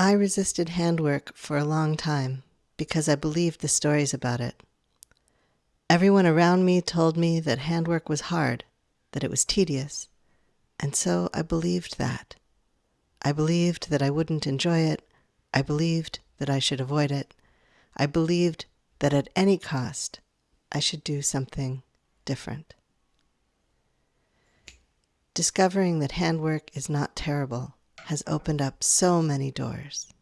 I resisted handwork for a long time because I believed the stories about it. Everyone around me told me that handwork was hard, that it was tedious, and so I believed that. I believed that I wouldn't enjoy it. I believed that I should avoid it. I believed that at any cost I should do something different. Discovering that handwork is not terrible has opened up so many doors.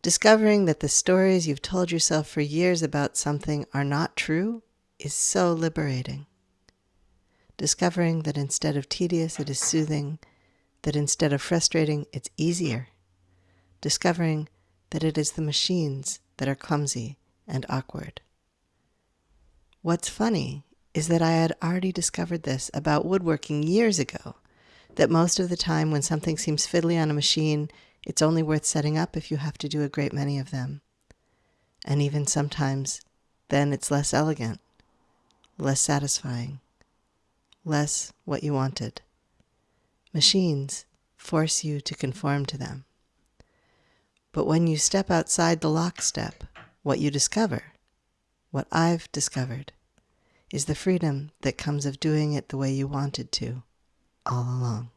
Discovering that the stories you've told yourself for years about something are not true is so liberating. Discovering that instead of tedious, it is soothing, that instead of frustrating, it's easier. Discovering that it is the machines that are clumsy and awkward. What's funny is that I had already discovered this about woodworking years ago that most of the time when something seems fiddly on a machine, it's only worth setting up if you have to do a great many of them. And even sometimes, then it's less elegant, less satisfying, less what you wanted. Machines force you to conform to them. But when you step outside the lockstep, what you discover, what I've discovered, is the freedom that comes of doing it the way you wanted to all along.